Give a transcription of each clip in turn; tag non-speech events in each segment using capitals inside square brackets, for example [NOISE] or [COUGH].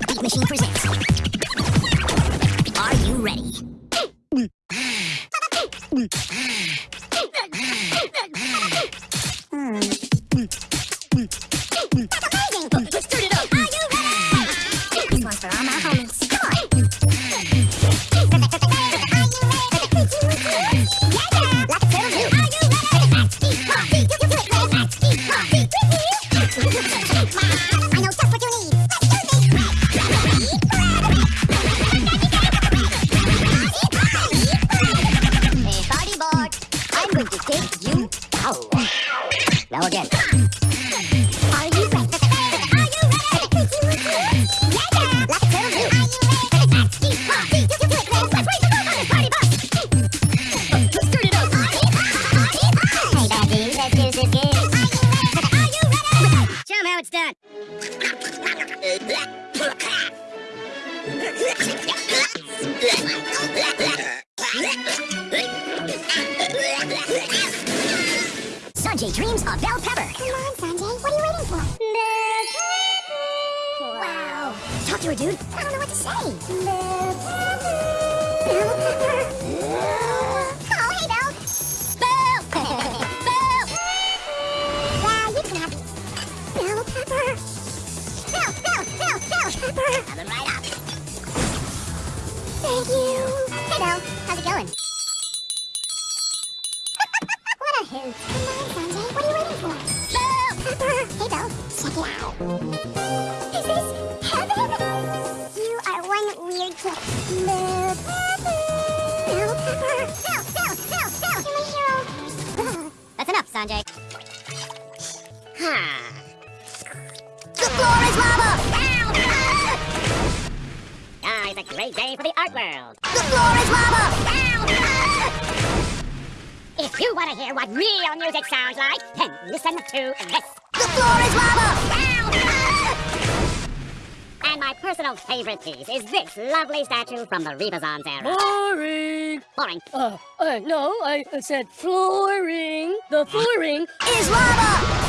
Beat Machine presents. Thank you. Hey, Bell. How's it going? To hear what real music sounds like, then listen to this. The floor is lava! [LAUGHS] And my personal favorite piece is this lovely statue from the Rebazons era. Flooring. Boring. Uh, uh, no, I said flooring. The flooring. [GASPS] Is lava!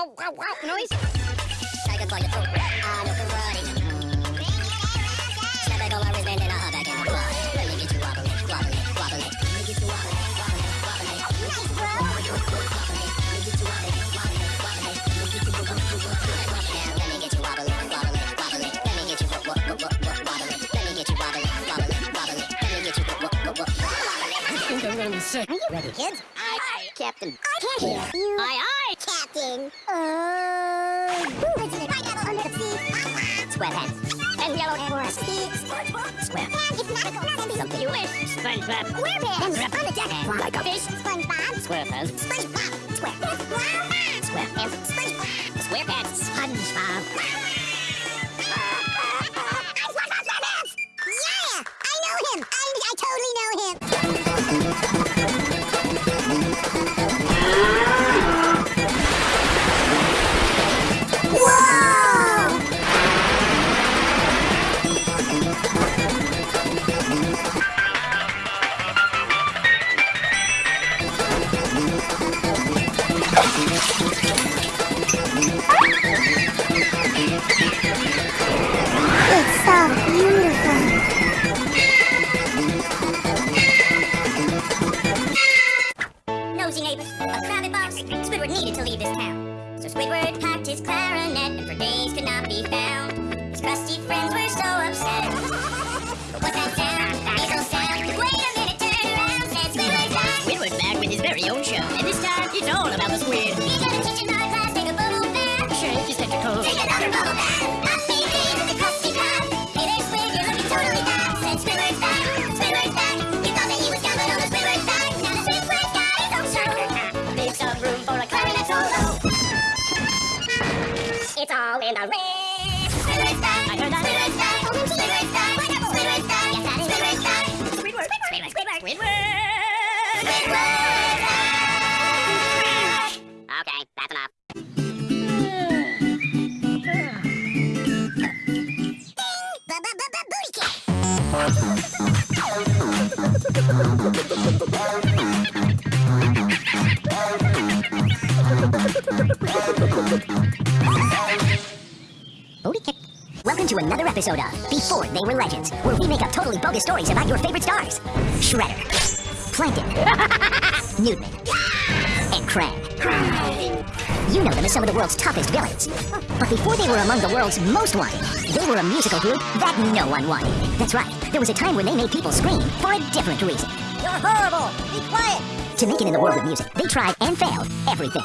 Wow wow wow noise? Tiger claw your throat. I know karate. Step back on my wristband and I'll hop back in the club. Let me get you. Let me get you. Nice, bro. Let me get let me get. Let me get. Let me get. Let me get. I think I'm gonna be sick. Are you ready, kids? Aye, aye, Captain. I can't hear you. Aye, aye, magical. Something you wish. SpongeBob. SquarePants. On the deck. Like a fish. SpongeBob. SquarePants. SpongeBob. They Were Legends, where we make up totally bogus stories about your favorite stars. Shredder, Plankton, [LAUGHS] Newtman, and Krang. You know them as some of the world's toughest villains. But before they were among the world's most wanted, they were a musical group that no one wanted. That's right, there was a time when they made people scream for a different reason. You're horrible! Be quiet! To make it in the world of music, they tried and failed everything.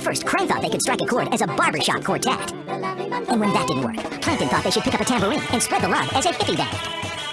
First, Krang thought they could strike a chord as a barbershop quartet. And when that didn't work, Plankton thought they should pick up a tambourine and spread the love as a hippie band.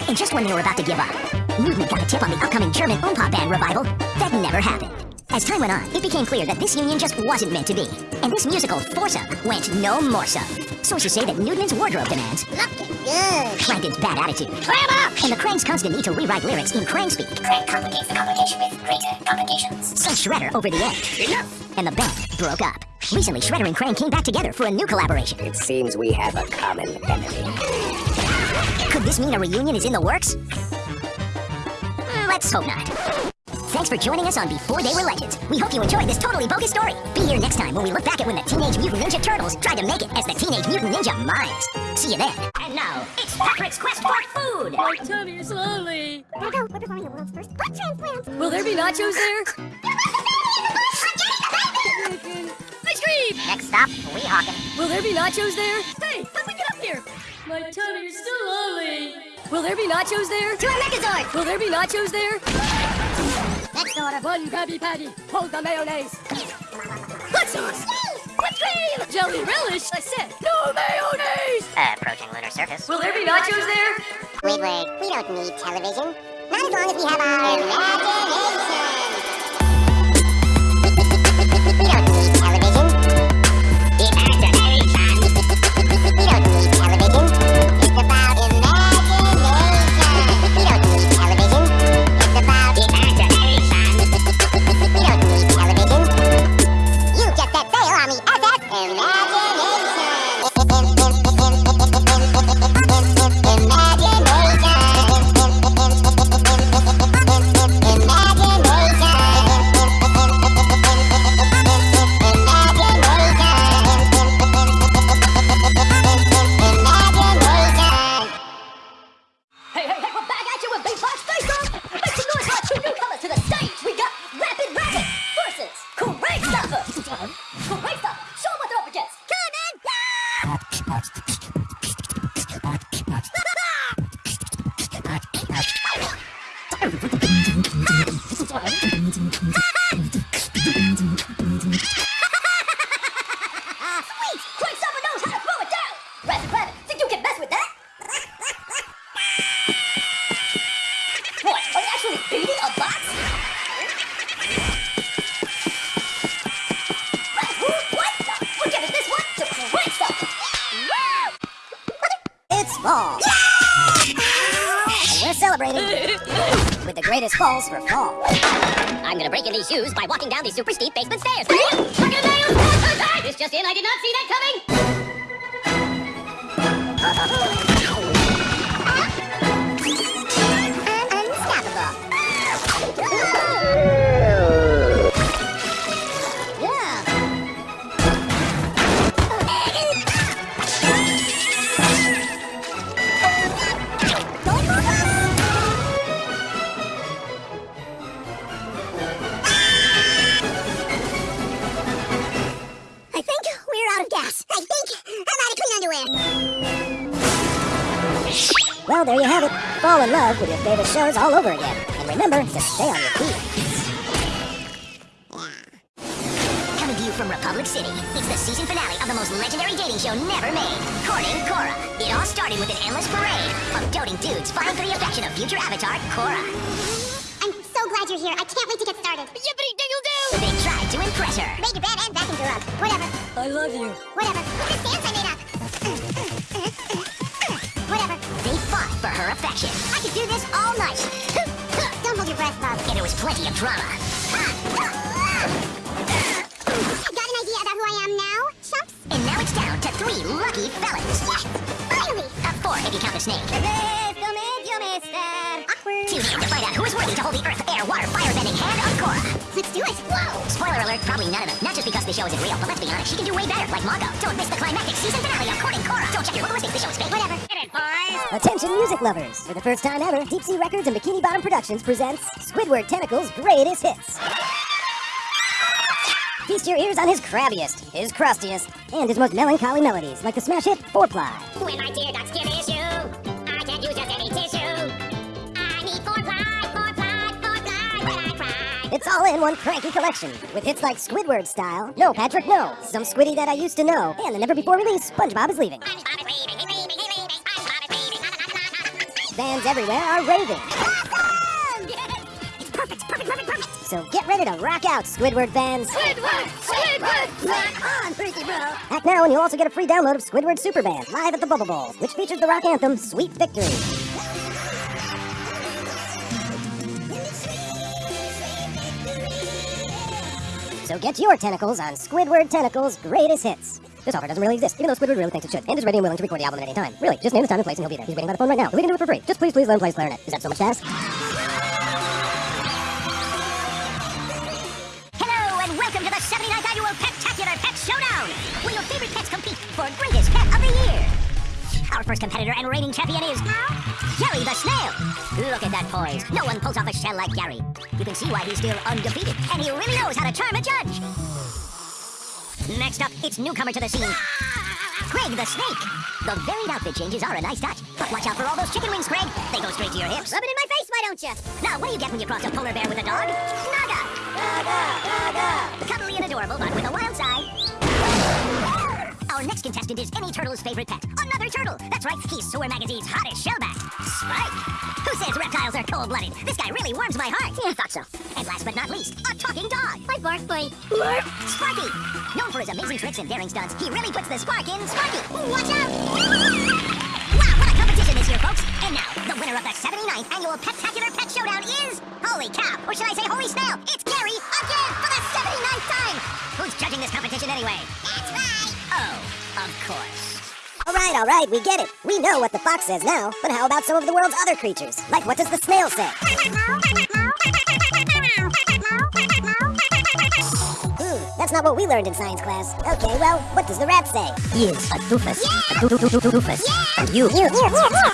And just when they were about to give up, Newton got a tip on the upcoming German Oompa band revival that never happened. As time went on, it became clear that this union just wasn't meant to be. And this musical foursome went no more so. Sources say that Newton's wardrobe demands looking good, Plankton's bad attitude, clam up, and the Krang's constant need to rewrite lyrics in Krang speak. Krang complicates the complication with greater complications. Sent Shredder over the edge. Enough! And the band broke up. Recently, Shredder and Krang came back together for a new collaboration. It seems we have a common enemy. Could this mean a reunion is in the works? Mm, Let's hope not. Thanks for joining us on Before They Were Legends. We hope you enjoyed this totally bogus story. Be here next time when we look back at when the Teenage Mutant Ninja Turtles tried to make it as the Teenage Mutant Ninja Mimes. See you then. And now, it's Patrick's Quest for Food! My tummy is lonely. Virgo, we're performing the world's first butt transplant. Will there be nachos there? [LAUGHS] Ice cream! Next stop, Weehawken. Will there be nachos there? Hey, let me get up here. My tummy is still lonely. Will there be nachos there? To a Megazord! Will there be nachos there? Next order. One Krabby Patty. Hold the mayonnaise. Hot sauce. Whipped cream. Jelly relish. I said no mayonnaise. Approaching lunar surface. Will there be nachos there? Wait, wait. We don't need television. Not as long as we have our imagination. In love with shows all over again. And remember to stay on your feet. Coming to you from Republic City, it's the season finale of the most legendary dating show never made, Courting Korra. It all started with an endless parade of doting dudes fighting for the affection of future avatar Korra. I'm so glad you're here. I can't wait to get started. Yippity dingle doo! They tried to impress her. Made your bed and vacuumed your rug. Whatever. I love you. Whatever. Look at action. I could do this all night. [LAUGHS] Don't hold your breath, Bob. And there was plenty of drama. I Got an idea about who I am now, Chumps? And now it's down to three lucky fellas. Yes! Finally! A four if you count the snake. Tune in to find out who is worthy to hold the earth, air, water, fire-bending hand of Korra. Let's do it. Whoa! Spoiler alert, probably none of them. Not the show isn't real, but let's be honest, she can do way better, like Mako. Don't miss the climactic season finale of Courting Korra. Don't check your linguistics, the show is fake. Whatever. Attention music lovers! For the first time ever, Deep Sea Records and Bikini Bottom Productions presents Squidward Tentacles' greatest hits. Feast your ears on his crabbiest, his crustiest, and his most melancholy melodies, like the smash hit Four Ply. When my tear ducts get It's all in one cranky collection, with hits like Squidward Style, No Patrick No, Some Squiddy That I Used to Know, and the never before release SpongeBob is Leaving. SpongeBob is leaving, leaving, leaving, SpongeBob is leaving. Na, na, na, na, na, na. Fans everywhere are raving. Awesome! It's perfect, perfect, perfect, perfect. So get ready to rock out, Squidward fans. Squidward! Squidward! Rock on, Freaky Bro. Act now and you'll also get a free download of Squidward Superband live at the Bubble Bowl, which features the rock anthem Sweet Victory. So get your tentacles on Squidward Tentacles' greatest hits. This offer doesn't really exist, even though Squidward really thinks it should, and is ready and willing to record the album at any time. Really, just name the time and place and he'll be there. He's waiting by the phone right now. We can do it for free. Just please, please let him play his clarinet. Is that so much to ask? Hello and welcome to the 79th annual Pet-tacular Pet Showdown, where your favorite pets compete for greatest pet of the year. Our first competitor and reigning champion is Gary the Snail. Look at that poise. No one pulls off a shell like Gary. You can see why he's still undefeated, and he really knows how to charm a judge. Next up, it's newcomer to the scene, Craig the Snake. The varied outfit changes are a nice touch, but watch out for all those chicken wings, Craig. They go straight to your hips. Rub it in my face, why don't you? Now, what do you get when you cross a polar bear with a dog? Naga! Naga! Naga! Cuddly and adorable, but with a wild side. Next contestant is any turtle's favorite pet. Another turtle! That's right, he's Sewer Magazine's hottest shellback, Spike! Who says reptiles are cold-blooded? This guy really warms my heart. Yeah, I thought so. And last but not least, a talking dog. My bark boy. Sparky! Known for his amazing tricks and daring stunts, he really puts the spark in Sparky! Watch out! Wow, what a competition this year, folks! And now, the winner of the 79th annual Pet-tacular Pet Showdown is... Holy cow! Or should I say holy snail? It's Gary again for the 79th time! Who's judging this competition anyway? That's right. Oh, of course. All right, all right, we get it. We know what the fox says now, but how about some of the world's other creatures? Like, what does the snail say? Hmm, that's not what we learned in science class. Okay, well, what does the rat say? He is a doofus. A doo doo doo doo doofus. And you,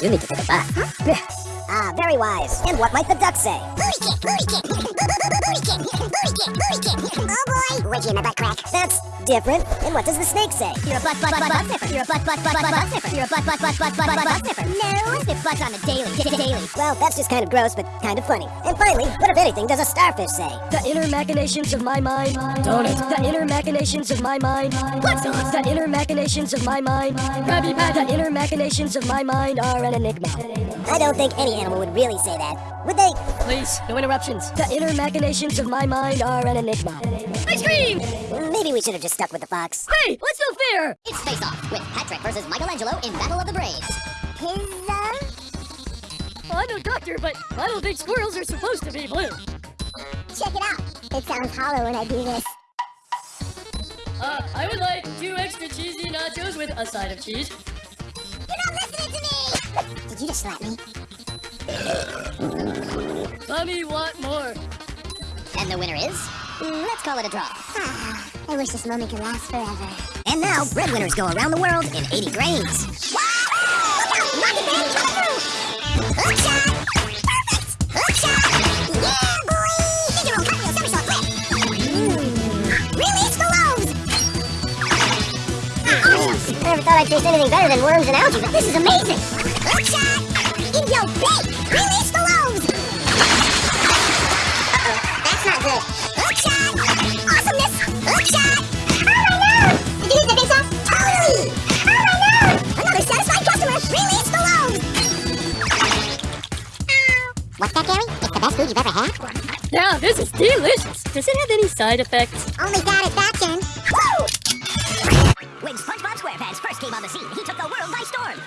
you need to take a bath. Ah, very wise. And what might the duck say? Booty kick, booty kick. Booty kick, booty kick, booty kick. Oh boy. Wedgie in my butt crack. That's different. And what does the snake say? You're a butt, butt, butt, butt sniffer. You're a butt, butt, butt, butt, butt sniffer. You're a butt, butt, butt, butt, butt, butt, butt sniffer. No. I sniff butts on a daily, daily. Well, that's just kind of gross, but kind of funny. And finally, what if anything does a starfish say? The inner machinations of my mind. Donut. The inner machinations of my mind. What's The inner machinations of my mind. Krabby Patty. The inner machinations of my mind are an enigma. I don't think any animal would really say that. Would they? Please, no interruptions. The inner machinations of my mind are an enigma. Ice cream! Maybe we should have just stuck with the fox. Hey, what's so fair? It's Face Off with Patrick versus Michelangelo in Battle of the Brains. Pizza. I'm no doctor, but I don't think squirrels are supposed to be blue. Check it out. It sounds hollow when I do this. Uh, I would like two extra cheesy nachos with a side of cheese. You're not listening to me. Did you just slap me? Tommy want more. And the winner is... mm, Let's call it a draw. Ah, I wish this moment could last forever. And now, breadwinners go around the world in 80 grains. Look out! Rocket Man coming through! Hook shot! Perfect! Hook shot! Yeah, boy! Ninja roll, cartwheel, somersault, flip! Mm. Release the loaves! Ah, awesome! I never thought I'd taste anything better than worms and algae, but this is amazing! Hook shot! Indio bake! Release the loaves! Uh-oh, that's not good. Hook shot! Awesomeness! Hook shot! Oh my god! Did you use the big sauce? Totally! Oh my god! Another satisfied customer! Release the loaves! What's that, Gary? It's the best food you've ever had? Yeah, this is delicious. Does it have any side effects? Only satisfaction. Woo! When SpongeBob SquarePants first came on the scene, he took the world by storm.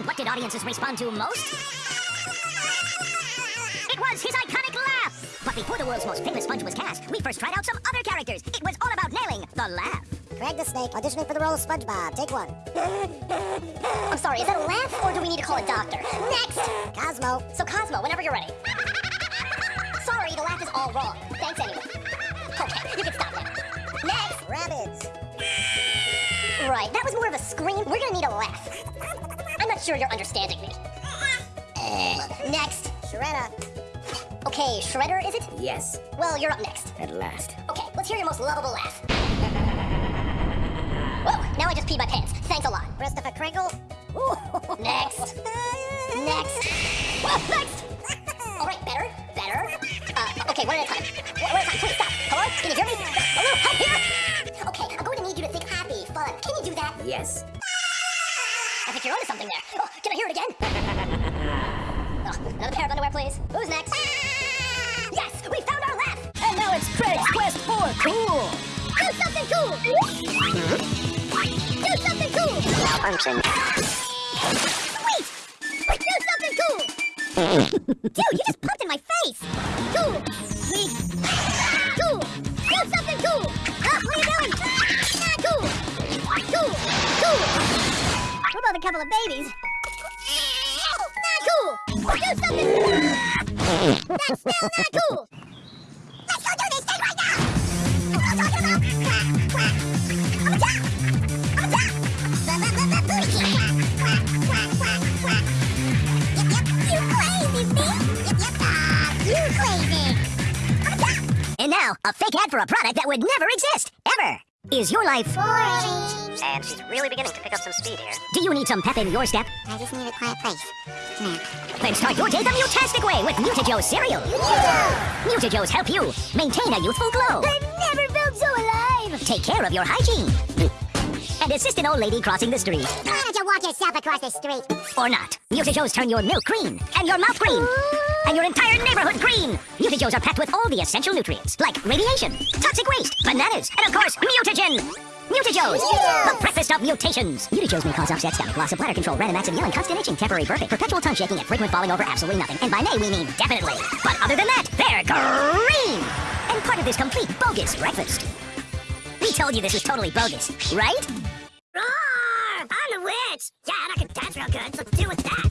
And what did audiences respond to most? It was his iconic laugh! But before the world's most famous sponge was cast, we first tried out some other characters. It was all about nailing the laugh. Craig the Snake, auditioning for the role of SpongeBob. Take one. I'm sorry, is that a laugh or do we need to call a doctor? Next! Cosmo. So Cosmo, whenever you're ready. [LAUGHS] sorry, the laugh is all wrong. Thanks anyway. Okay, you can stop now. Next! Rabbids. Right, that was more of a scream. We're gonna need a laugh. I'm sure you're understanding me. Uh, next. Shredder. Okay, Shredder, is it? Yes, Well, you're up next. at last. Okay, let's hear your most lovable laugh. Whoa, now I just peed my pants. Thanks a lot. Christopher Kringle. [LAUGHS] Next. Next. Whoa, next! All right, better, better. Uh, okay, one at a time. One at a time, please stop. Hello? Can you hear me? Hello, help here! Okay, I'm going to need you to think happy, fun. Can you do that? Yes. I think you're onto something there. Oh, can I hear it again? [LAUGHS] oh, another pair of underwear, please. Who's next? Ah! yes, we found our laugh! And now it's Craig's Quest for Cool. Do something cool! Do something cool! Malfunction. Wait! Do something cool! [LAUGHS] Dude, you just popped That's still not cool! Let's go do this thing right now! I'm talking about quack, quack. I'm a duck! I'm a duck! Blah, blah, blah, blah, booty kick. Quack, quack, quack, quack, quack. Yep, yep, you crazy thing! Yep, yep, ah, you crazy! I'm! And now, a fake ad for a product that would never exist, ever. Is your life Boring. And she's really beginning to pick up some speed here. Do you need some pep in your step? I just need a quiet place. Now. Then start your day the mutastic way with Mutajoe's cereal. Mutajoe's help you maintain a youthful glow. I've never felt so alive! Take care of your hygiene. And assist an old lady crossing the street. Why don't you walk yourself across the street? Or not. Mutajoes turn your milk green, and your mouth green, and your entire neighborhood green. Mutajoes are packed with all the essential nutrients, like radiation, toxic waste, bananas, and of course, mutagen. Mutajoes, the breakfast of mutations. Mutajoes may cause upset stomach, loss of bladder control, random acts of yelling, constant itching, temporary burping, perpetual tongue shaking, and frequent falling over absolutely nothing. And by may, we mean definitely. But other than that, they're green! And part of this complete bogus breakfast. We told you this was totally bogus, right? Roar! I'm a witch! Yeah, and I can dance real good, so do with that.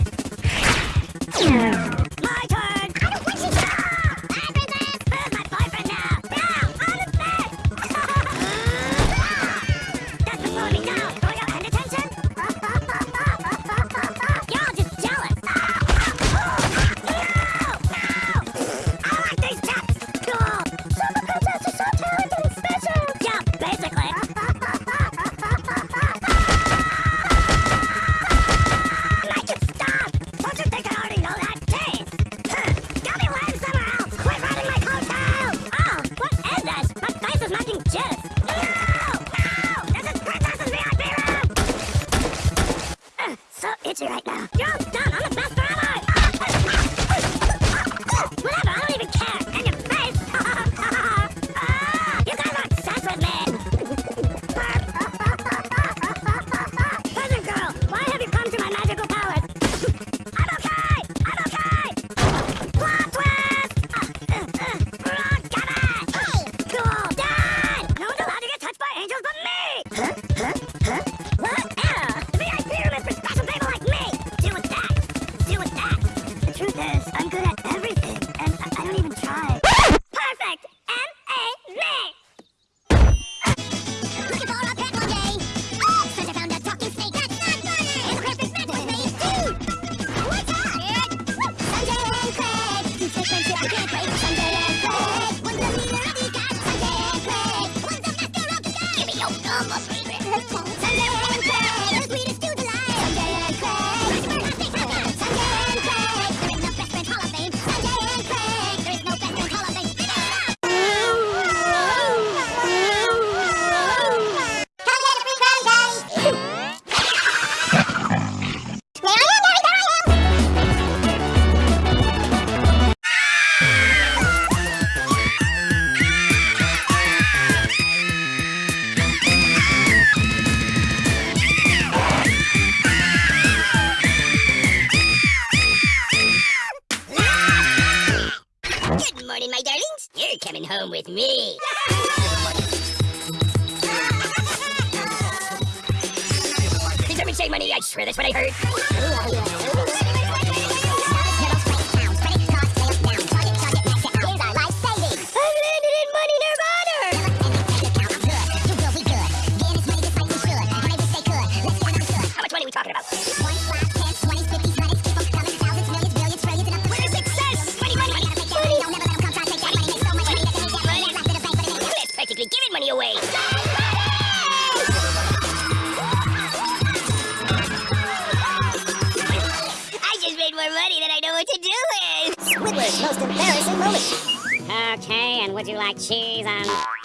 Squidward's most embarrassing moment. Okay, and would you like cheese on...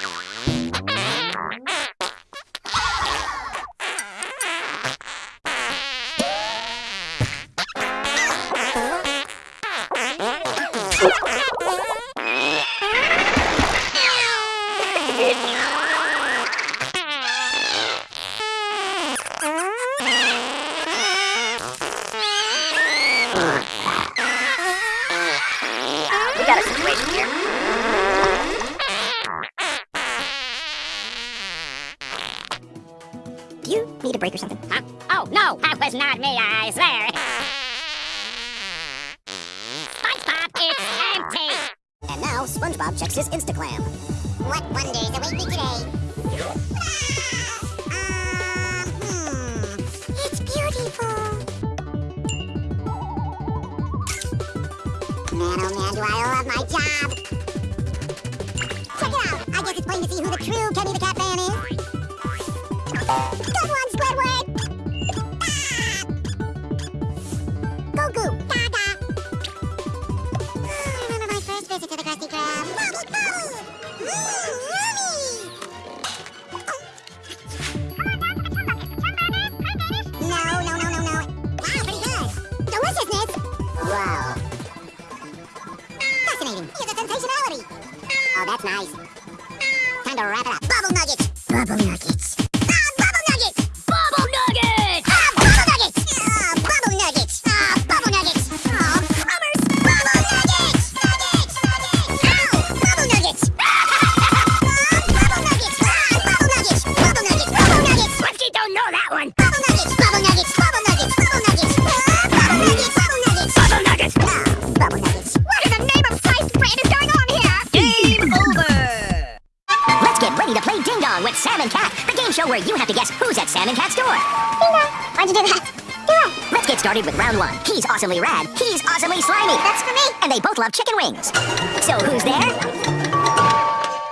That's nice. Time to wrap it up. Bubble nuggets! Bubble nuggets. started with round one. He's awesomely rad. He's awesomely slimy. That's for me. And they both love chicken wings. So who's there?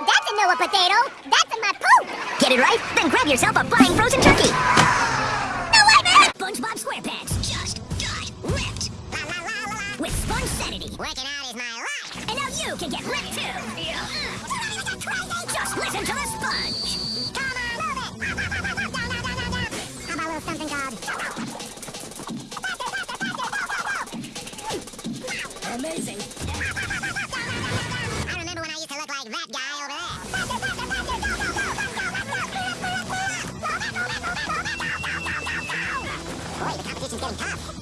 That's a Noah potato. That's in my poop. Get it right? Then grab yourself a flying てるな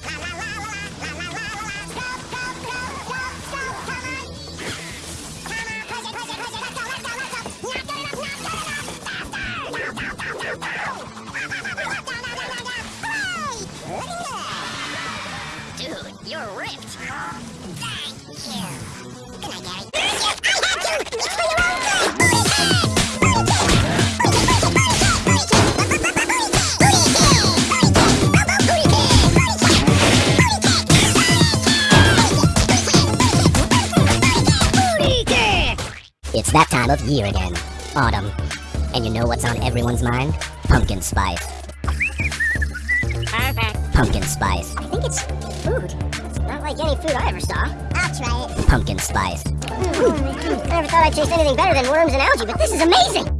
here again. Autumn. And you know what's on everyone's mind? Pumpkin spice. Perfect. Pumpkin spice. I think it's food. It's not like any food I ever saw. I'll try it. Pumpkin spice. Mm, I never thought I'd taste anything better than worms and algae, but this is amazing!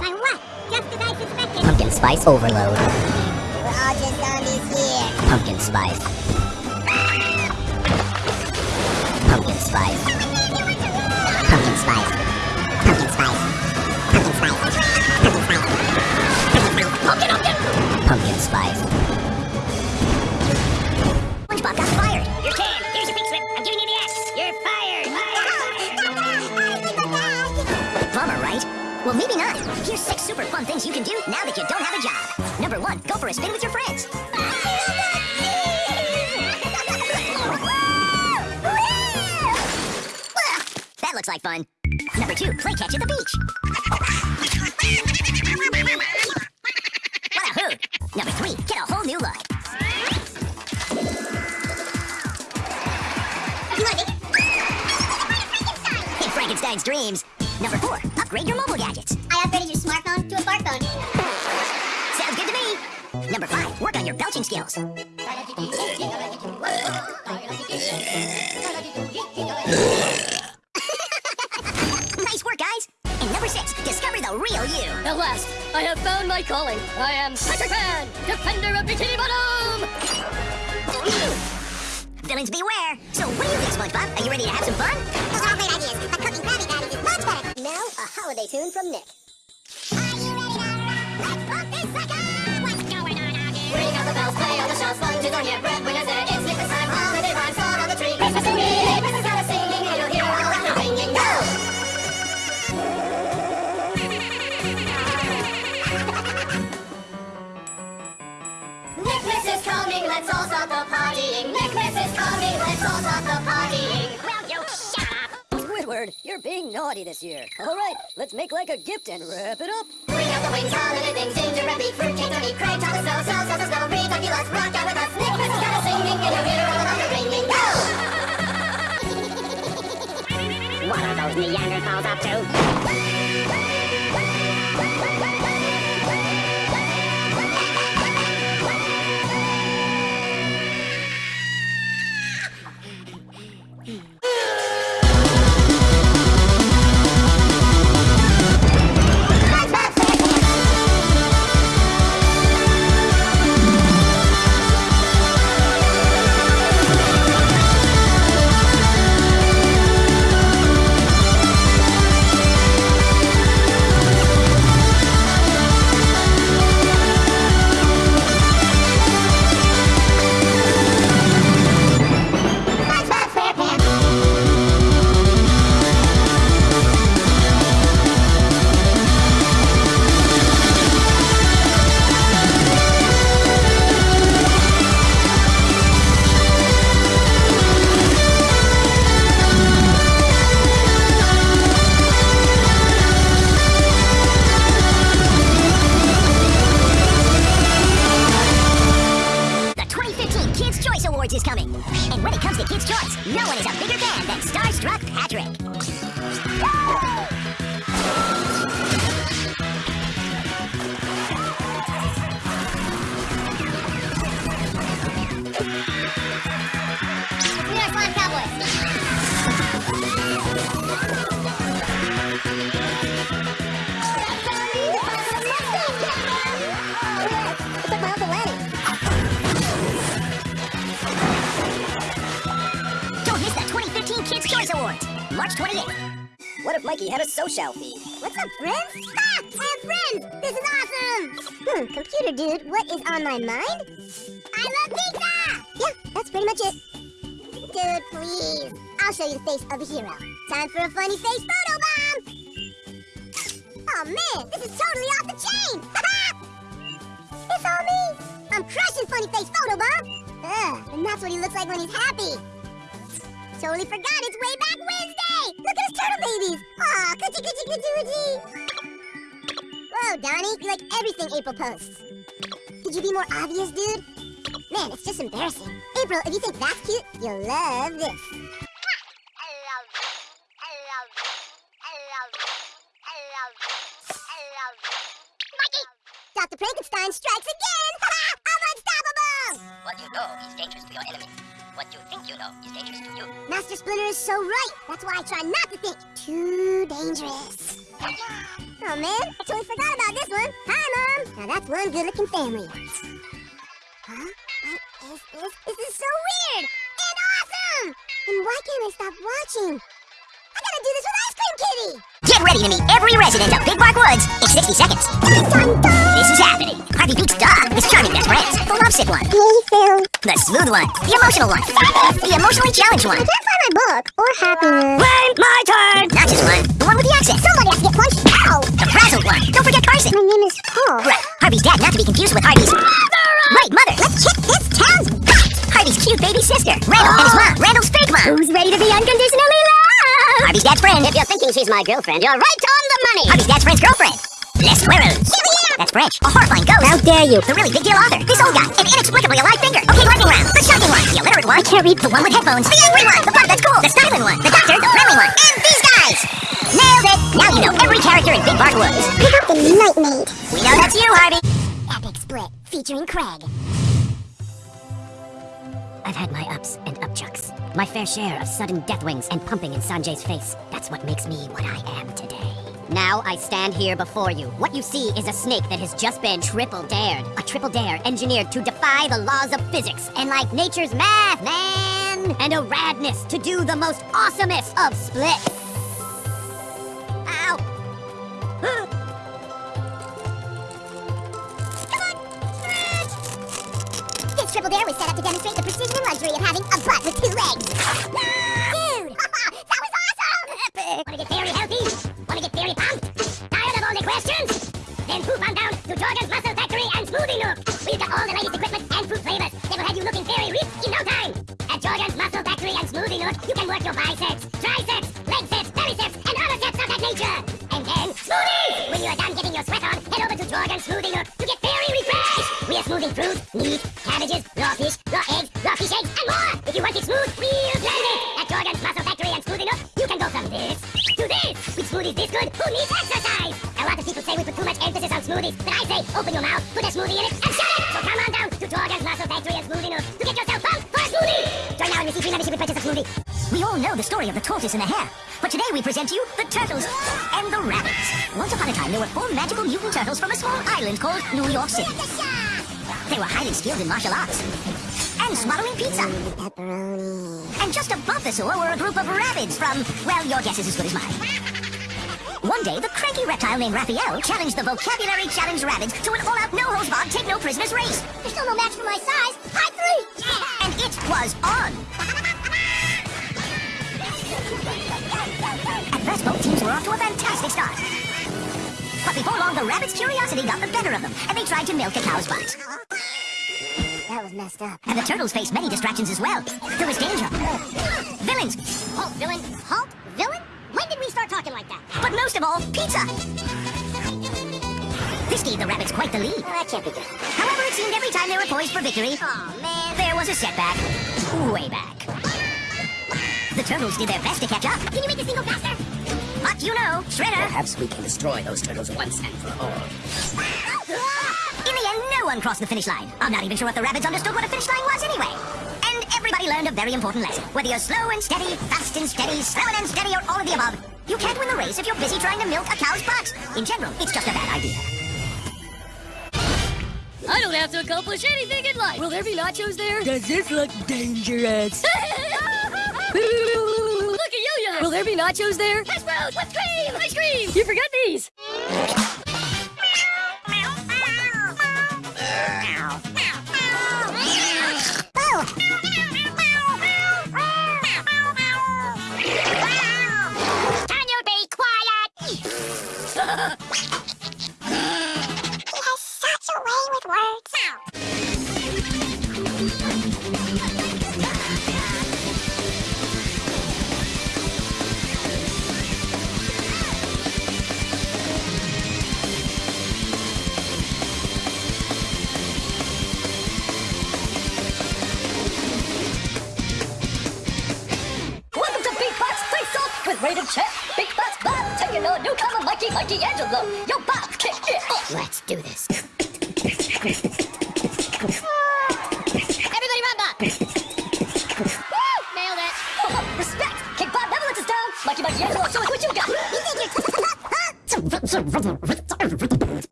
By what? Just as I suspected. Pumpkin spice overload. We're all just zombies here. Pumpkin spice. Pumpkin spice. Pumpkin spice. Pumpkin spice. Pumpkin spice. Pumpkin spice. Pumpkin spice. Pumpkin spice. Well, maybe not. Here's six super fun things you can do now that you don't have a job. Number one, go for a spin with your friends. Holiday tune from Nick. Are you ready now? Let's pump this sucker! What's going on out here? Ring out the bells, play on the shelves, sponges on your bread. Winners there, it's Christmas time. Holiday rhymes fall on the tree. Christmas to me, Christmas got a singing, and you'll hear all of the ringing. Go! Nicholas is coming, let's all start the partying. Nicholas is coming, let's all start the partying. Squidward, you're being naughty this year. All right, let's make like a gift and wrap it up. Bring out the wings, holiday things, gingerbread meat, fruit cake, honey, craig, chocolate snow, snow, snow, snow, snow, read, donkey, let's rock out with us. Nicholas has got a singing, and you'll hear all of the ringing. Go! What are those Neanderthals up to? [LAUGHS] Totally forgot it's way back Wednesday! Look at his turtle babies! Aw, coochie coochie coochie coochie! Whoa, Donnie, you like everything April posts. Could you be more obvious, dude? Man, it's just embarrassing. April, if you think that's cute, you'll love this. I love this. I love. I love. I love. I love. Mikey! Dr. Frankenstein strikes again! I'm [LAUGHS] unstoppable! What oh, you know is dangerous to your enemy. What you think you know is dangerous to you. Master Splinter is so right. That's why I try not to think too dangerous. Oh man, I totally forgot about this one. Hi, Mom. Now that's one good-looking family. huh? this. This is so weird and awesome. And why can't I stop watching? I gotta do this with Ice Cream Kitty. Get ready to meet every resident of Big Bark Woods in 60 seconds. This is happening. Harvey Beaks Doc, his charming best friends. The lovesick one, Hey, Phil. the smooth one, the emotional one, the emotionally challenged one. I can't find my book or happiness. Wait, my turn! Not just one, the one with the accent. Somebody has to get punched. Ow! The frazzled one. Don't forget Carson. My name is Paul. Right, Harvey's dad, not to be confused with Harvey's... Mother! Right, mother. Let's kick this town's butt. Harvey's cute baby sister, Randall, and his mom, oh. Randall's fake mom. Who's ready to be unconditionally loved? Harvey's dad's friend. If you're thinking she's my girlfriend, you're right on the money. Harvey's dad's friend's girlfriend. Les Squirrels. That's French. A horrifying ghost. How dare you? The really big deal author. This old guy. An inexplicably alive finger. Okay, lightning round. The shocking one. The illiterate one. I can't read. The one with headphones. The angry one. The part that's cool. The styling one. The doctor. The friendly one. And these guys. Nailed it. Now you know every character in Big Bark Woods. Pick up the night maid. We know that's you, Harvey. Epic split featuring Craig. I've had my ups and upchucks. My fair share of sudden death wings and pumping in Sanjay's face. That's what makes me what I am today. Now I stand here before you. What you see is a snake that has just been triple dared. A triple dare engineered to defy the laws of physics and like nature's math, man! And a radness to do the most awesomest of splits. Ow! [GASPS] This triple dare was set up to demonstrate the precision and luxury of having a butt with two legs. [LAUGHS] Dude! [LAUGHS] that was awesome! Epic! [LAUGHS] Wanna get very healthy? Very pumped? Tired of all the questions? Then poop on down to Jordan's Muscle Factory and Smoothie Nook. We've got all the latest equipment and food flavors that will have you looking very ripped in no time. At Jordan's Muscle Factory and Smoothie Nook, you can work your biceps, triceps, leg sets, belly sets, and other sets of that nature. And then smoothies! When you're done getting your sweat on, head over to Jordan's Smoothie Nook to get very refreshed. We are smoothing fruit, meat, cabbages, raw fish, raw eggs, raw fish eggs, and more. If you want it smooth, we'll blend it. At Jordan's Muscle Factory and Smoothie Nook, you can go from this to this. With smoothies this good, who needs exercise? A lot of people say we put too much emphasis on smoothies, but I say open your mouth, put a smoothie in it, and shut it. So come on down to Jordan's Muscle Factory and Smoothie Nook to get yourself pumped for a smoothie. Join now and receive free membership with purchase of smoothie. We all know the story of the tortoise and the hare. But today we present to you the turtles and the rabbits. Once upon a time, there were four magical mutant turtles from a small island called New York City. They were highly skilled in martial arts and swallowing pizza. Pepperoni. And just above the sewer were a group of rabbits from, well, your guess is as good as mine. One day, the cranky reptile named Raphael challenged the Vocabulary Challenge rabbits to an all-out no-holds-barred take-no-prisoners race. There's still no match for my size. High three! Yeah. And it was on. At first, both teams were off to a fantastic start. But before long, the rabbits' curiosity got the better of them, and they tried to milk a cow's butt. That was messed up. And the turtles faced many distractions as well. There was danger. Villains. Halt, villain. Halt, villain? When did we start talking like that? But most of all, pizza. This gave the rabbits quite the lead. Well, that can't be good. However, it seemed every time they were poised for victory, Oh, man. there was a setback. Way back. The turtles did their best to catch up. Can you make this thing go faster? But you know, Shredder. Perhaps we can destroy those turtles once and for all. In the end, no one crossed the finish line. I'm not even sure if the rabbits understood what a finish line was anyway. And everybody learned a very important lesson. Whether you're slow and steady, fast and steady, slow and steady, or all of the above, you can't win the race if you're busy trying to milk a cow's butt. In general, it's just a bad idea. I don't have to accomplish anything in life. Will there be nachos there? Does this look dangerous? [LAUGHS] look at you, ya. Will there be nachos there? Hash browns with cream. Ice cream. You forgot these.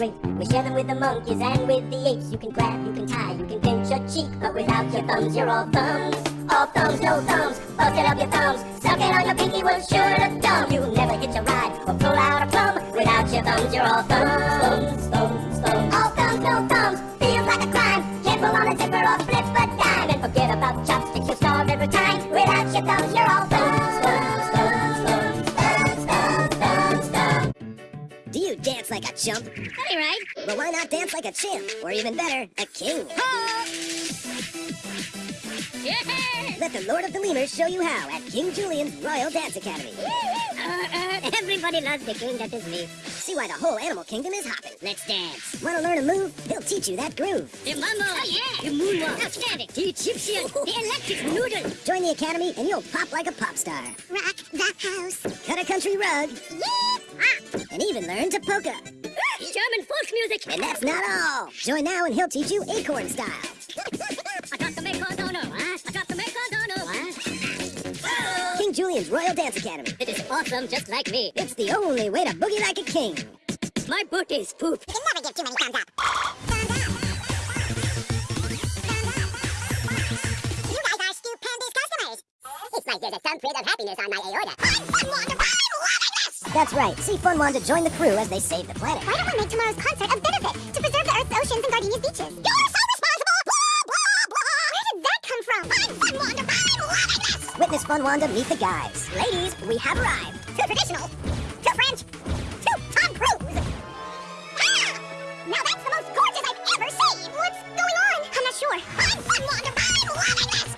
Great. We share them with the monkeys and with the apes. You can grab, you can tie, you can pinch your cheek. But without your thumbs, you're all thumbs. All thumbs, no thumbs. Busted up your thumbs. Suck it on your pinky was sure to dumb. You'll never hitch a ride or pull out a plum. Without your thumbs, you're all thumbs. Thumbs, thumbs, thumbs. All thumbs, no thumbs. Feels like a crime. Can't pull on a zipper or flip a dime. And forget about chopsticks, dance like a chump? Funny, right? Well, why not dance like a champ? Or even better, a king? [LAUGHS] Ah! Let the Lord of the Lemurs show you how at King Julien's Royal Dance Academy. Uh, uh, Everybody loves the king that is me. See why the whole animal kingdom is hopping. Let's dance. Want to learn a move? He'll teach you that groove. the mambo! Oh, yeah! The moonwalk. Outstanding! The Egyptian! The [LAUGHS] electric noodle! Join the academy and you'll pop like a pop star. Rock the house. Cut a country rug Yeah. and even learn to polka. German folk music! And that's not all. Join now and he'll teach you acorn style. [LAUGHS] Julien's Royal Dance Academy. [LAUGHS] It is awesome, just like me. It's the only way to boogie like a king. My boot is poop. You can never give too many thumbs up. Thumbs up. Thumbs up. You guys are stupendous customers. It's like there's a thumbprint of happiness on my aorta. I'm Fun Wonder. I'm loving this. That's right. See Fun Wanda join the crew as they save the planet. Why don't we make tomorrow's concert a benefit to preserve the Earth's oceans and Gardenia's beaches? You're so this. Fun Wanda meet the guys. Ladies, we have arrived. Too traditional. Too French. Too Tom Cruise. Ah! Now that's the most gorgeous I've ever seen. What's going on? I'm not sure. I'm Fun Wonder. I'm loving this.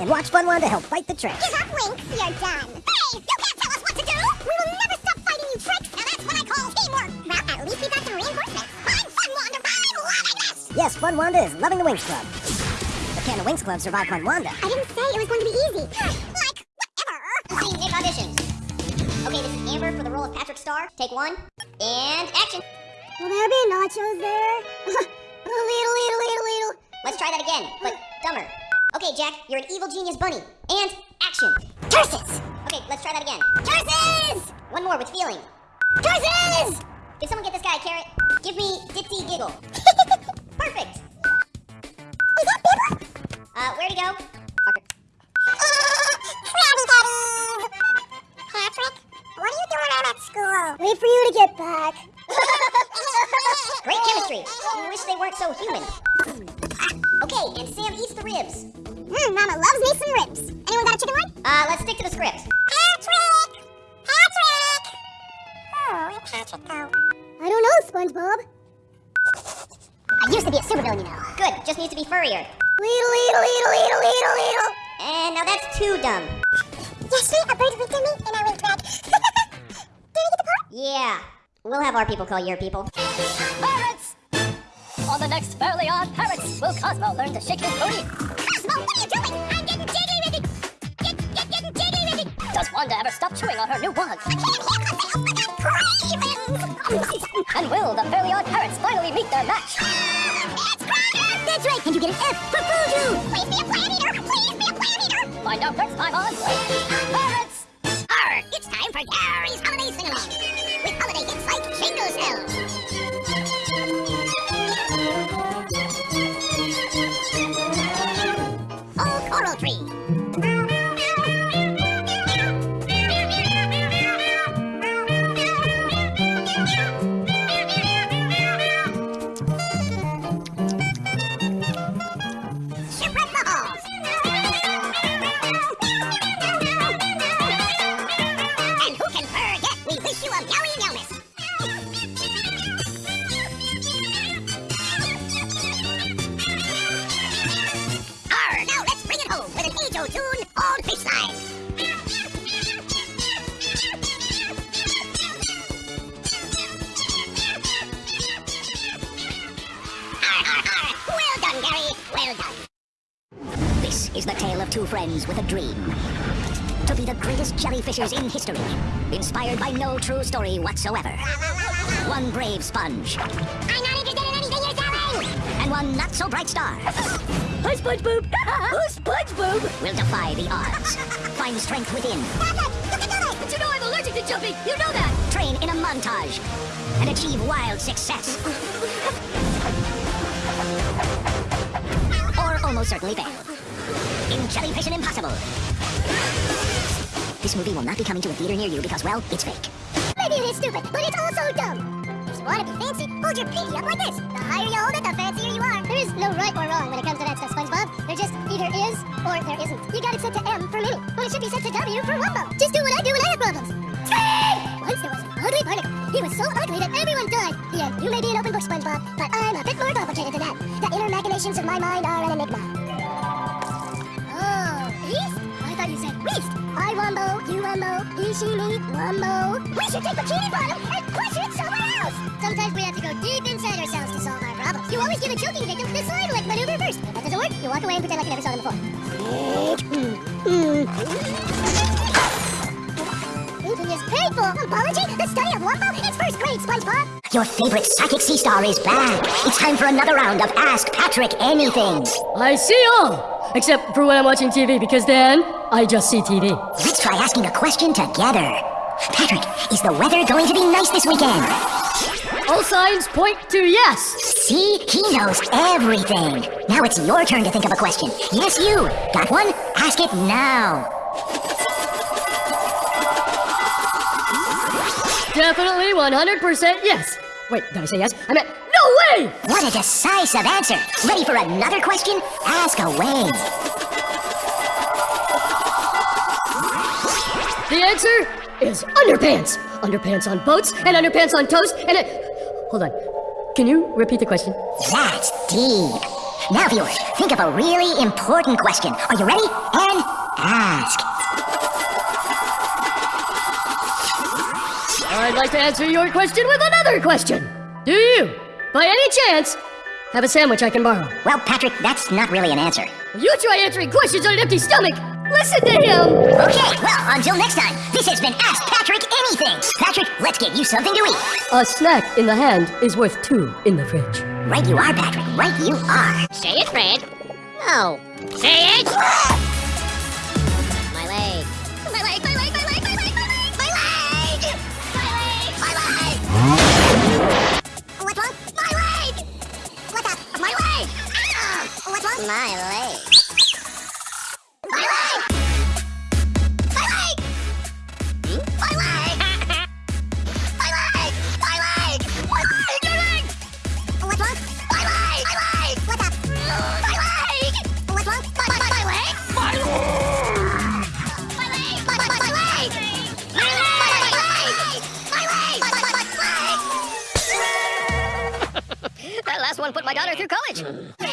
And watch Fun Wanda help fight the trash. Give up, Winx. You're done. Hey, you can't tell us what to do. We will never stop fighting you Trix. Now that's what I call teamwork. Well, at least we got some reinforcements. I'm Fun Wonder. I'm loving this. Yes, Fun Wanda is loving the Winx Club. But can the Winx Club survive Fun Wanda? I didn't say it was going to be easy. Patrick Star. Take one, and action. Will there be nachos there? [LAUGHS] little, little, little, little. Let's try that again, but dumber. Okay, Jack, you're an evil genius bunny. And action. Curses! Okay, let's try that again. Curses! One more with feeling. Curses! Did someone get this guy a carrot? Give me Ditzy Giggle. [LAUGHS] Perfect. Is that Bibber? Uh, where'd he go? Parker. [LAUGHS] Krabby Patties! Patrick, what are you doing out at school? Wait for you to get back. [LAUGHS] Great chemistry. I wish they weren't so human. Okay, and Sam eats the ribs. Mm, Mama loves me some ribs. Anyone got a chicken leg? Uh, let's stick to the script. Patrick! Patrick! Oh, where'd Patrick go? I don't know, SpongeBob. I used to be a supervillain, you know. Good, just needs to be furrier. Little, little, little, little, little, little. And now that's too dumb. Yesterday, a bird at me and I went red. [LAUGHS] Did I get the part? Yeah, we'll have our people call your people. Parrots! On the next Fairly Odd Parrots, will Cosmo learn to shake his booty? SpongeBob, what are you doing? I'm getting jiggly with it. Get, get, getting jiggly with it. Does Wanda ever stop chewing on her new wand? I can't hear myself. I got. And will the Fairly Odd Parrots finally meet their match? It's Crowder. That's right, and you get an F for Voodoo! Please be a plant eater. Please be a plant eater. Find out next time on Parrots! It's time for Gary's Holiday Sing-Along. With holiday hits like Jingle Shells. Fish. Well done, Gary. Well done. This is the tale of two friends with a dream. To be the greatest jellyfishers in history. Inspired by no true story whatsoever. One brave sponge, I'm not interested in anything you're telling. and one not so Hi, SpongeBob. [LAUGHS] Who's SpongeBob? will defy the odds. Find strength within, But you know I'm allergic to jumping. You know that. train in a montage, and achieve wild success. or almost certainly fail. In Jellyfish and Impossible. This movie will not be coming to a theater near you because, well, it's fake. Maybe it is stupid, but it's also dumb. Want to be fancy, hold your pinky up like this. The higher you hold it, the fancier you are. There is no right or wrong when it comes to that stuff, SpongeBob. There just either is or there isn't. You got it set to M for mini, when it should be set to W for Wumbo. Just do what I do when I have problems. Once there was an ugly barnacle. He was so ugly that everyone died. The end. You may be an open book, SpongeBob, but I'm a bit more complicated than that. The inner machinations of my mind are an enigma. Oh, Beast? I thought you said. I Wumbo, you Wumbo, he, she, me, Wumbo. We should take Bikini Bottom and push it somewhere else. Sometimes we have to go deep inside ourselves to solve our problems. You always give a joking victim the slide like maneuver first. If that doesn't work, you walk away and pretend like you never saw them before. Thinking is painful. Apology? The study of Wumbo? It's first grade, SpongeBob. Your favorite psychic sea star is back. It's time for another round of Ask Patrick Anything. I see all. Except for when I'm watching TV, because then I just see TV. Let's try asking a question together. Patrick, is the weather going to be nice this weekend? All signs point to yes. See, he knows everything. Now it's your turn to think of a question. Yes, you. Got one? Ask it now. Definitely 100% yes. Wait, did I say yes? I meant no way! What a decisive answer. Ready for another question? Ask away. The answer is underpants. Underpants on boats and underpants on toast and it. Hold on. Can you repeat the question? That's deep. Now, viewers, think of a really important question. Are you ready? And ask. I'd like to answer your question with another question. Do you, by any chance, have a sandwich I can borrow? Well, Patrick, that's not really an answer. You try answering questions on an empty stomach. Listen to him. Okay, well, until next time, this has been Ask Patrick Anything. Patrick, let's get you something to eat. A snack in the hand is worth two in the fridge. Right you are, Patrick. Right you are. Say it, Fred. No. Say it! My leg. My leg, my leg, my leg, my leg, my leg! My leg! My leg! My leg! What's wrong? My leg! What the? My leg! Ah, What's wrong? My leg. My daughter through college. Mm.